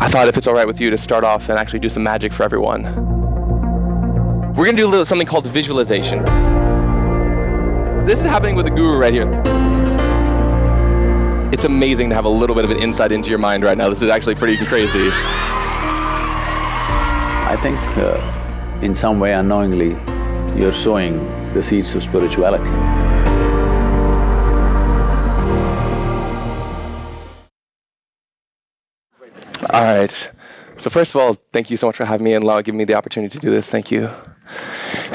I thought if it's all right with you to start off and actually do some magic for everyone. We're gonna do little something called visualization. This is happening with the guru right here. It's amazing to have a little bit of an insight into your mind right now. This is actually pretty crazy. I think uh, in some way unknowingly, you're sowing the seeds of spirituality. All right. So first of all, thank you so much for having me and allowing giving me the opportunity to do this. Thank you.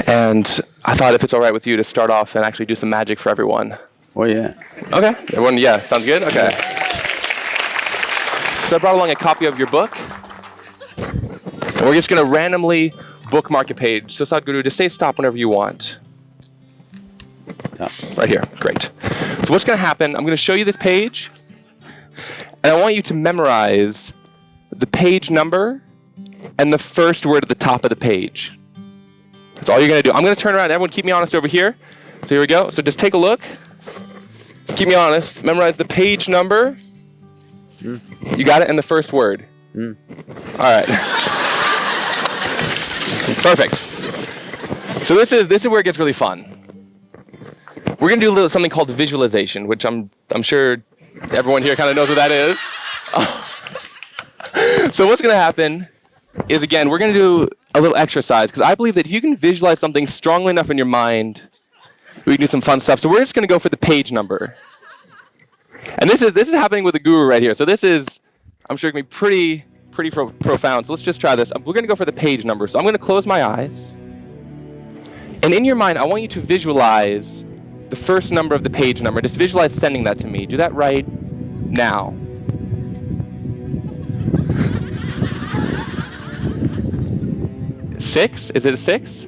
And I thought if it's all right with you to start off and actually do some magic for everyone. Oh yeah. Okay. Everyone, yeah, sounds good? Okay. So I brought along a copy of your book. And we're just gonna randomly bookmark a page. So Sadhguru, just say stop whenever you want. Stop. Right here, great. So what's gonna happen, I'm gonna show you this page, and I want you to memorize the page number and the first word at the top of the page. That's all you're gonna do. I'm gonna turn around, everyone keep me honest over here. So here we go, so just take a look. Keep me honest, memorize the page number. Hmm. You got it, and the first word. Hmm. All right. Perfect. So this is, this is where it gets really fun. We're gonna do a little something called visualization, which I'm, I'm sure everyone here kind of knows what that is. so what's gonna happen is again, we're gonna do a little exercise because I believe that if you can visualize something strongly enough in your mind, we can do some fun stuff. So we're just gonna go for the page number. And this is this is happening with the guru right here. So this is, I'm sure, gonna be pretty pretty pro profound. So let's just try this. Um, we're gonna go for the page number. So I'm gonna close my eyes, and in your mind, I want you to visualize the first number of the page number. Just visualize sending that to me. Do that right now. Six? Is it a six?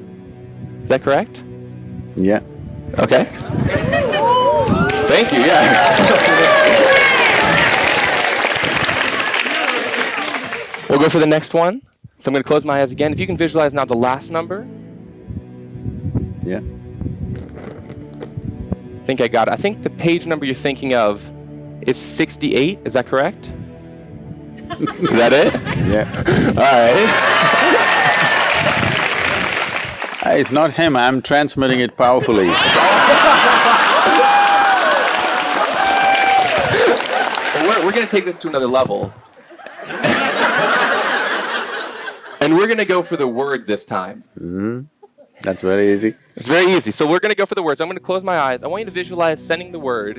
Is that correct? Yeah. Okay. Thank you, yeah. we'll go for the next one. So I'm going to close my eyes again. If you can visualize now the last number. Yeah. I think I got it. I think the page number you're thinking of is 68. Is that correct? is that it? Yeah. All right. Hey, it's not him, I'm transmitting it powerfully. we're, we're going to take this to another level. and we're going to go for the word this time. Mm-hmm. That's very easy. It's very easy. So we're going to go for the words. I'm going to close my eyes. I want you to visualize sending the word.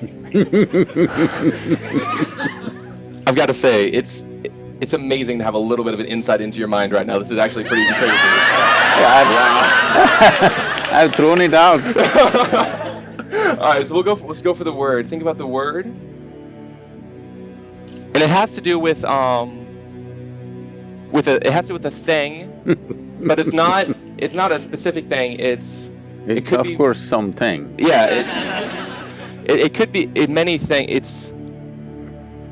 I've got to say, it's it's amazing to have a little bit of an insight into your mind right now. This is actually pretty crazy. Yeah, I've, I've thrown it out. All right, so we'll go. For, let's go for the word. Think about the word, and it has to do with um, with a. It has to do with a thing, but it's not. It's not a specific thing. It's. It It's could of be. course something. Yeah. It, it, it could be in many things. It's.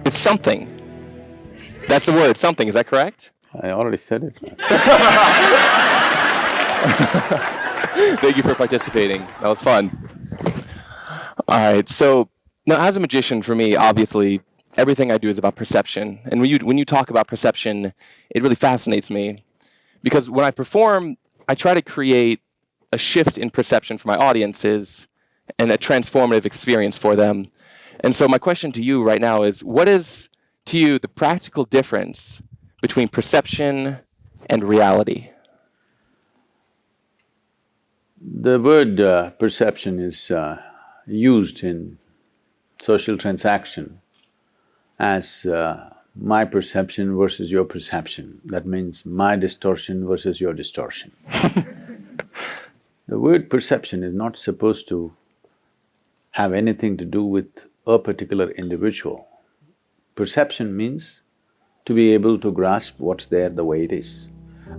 It's something. That's the word. Something. Is that correct? I already said it. Thank you for participating. That was fun. All right. So now, as a magician, for me, obviously, everything I do is about perception. And when you when you talk about perception, it really fascinates me because when I perform, I try to create a shift in perception for my audiences and a transformative experience for them. And so my question to you right now is, what is to you the practical difference between perception and reality? The word uh, perception is uh, used in social transaction as uh, my perception versus your perception. That means my distortion versus your distortion. the word perception is not supposed to have anything to do with a particular individual. Perception means to be able to grasp what's there the way it is.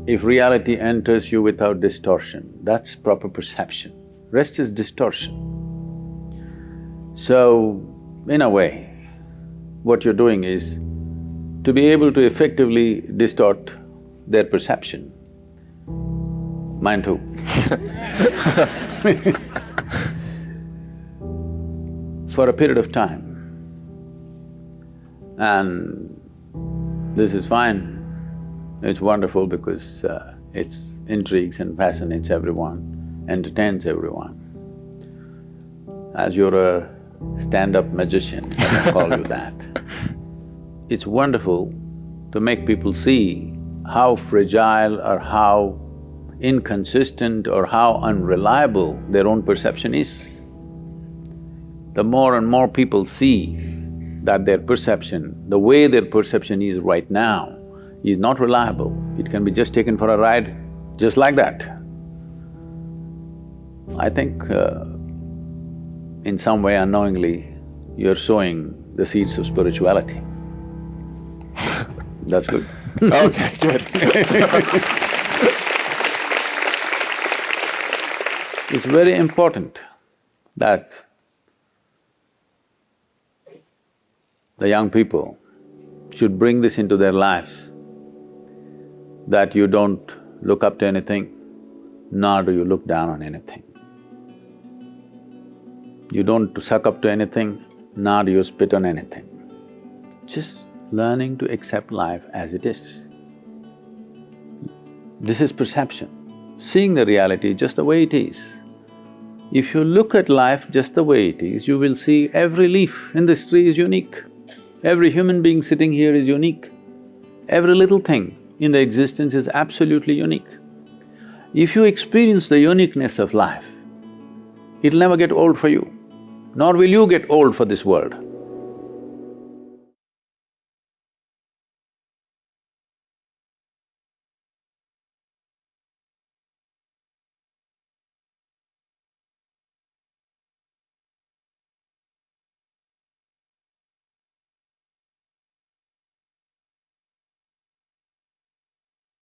If reality enters you without distortion, that's proper perception. Rest is distortion. So, in a way, what you're doing is to be able to effectively distort their perception. Mine too. For a period of time, And this is fine. It's wonderful because uh, it intrigues and fascinates everyone, entertains everyone. As you're a stand-up magician, me call you that. It's wonderful to make people see how fragile or how inconsistent or how unreliable their own perception is. The more and more people see that their perception, the way their perception is right now, is not reliable, it can be just taken for a ride just like that. I think uh, in some way unknowingly, you're sowing the seeds of spirituality. That's good. okay, good. It's very important that the young people should bring this into their lives, that you don't look up to anything, nor do you look down on anything. You don't suck up to anything, nor do you spit on anything. Just learning to accept life as it is. This is perception, seeing the reality just the way it is. If you look at life just the way it is, you will see every leaf in this tree is unique. Every human being sitting here is unique. Every little thing in the existence is absolutely unique. If you experience the uniqueness of life, it'll never get old for you, nor will you get old for this world.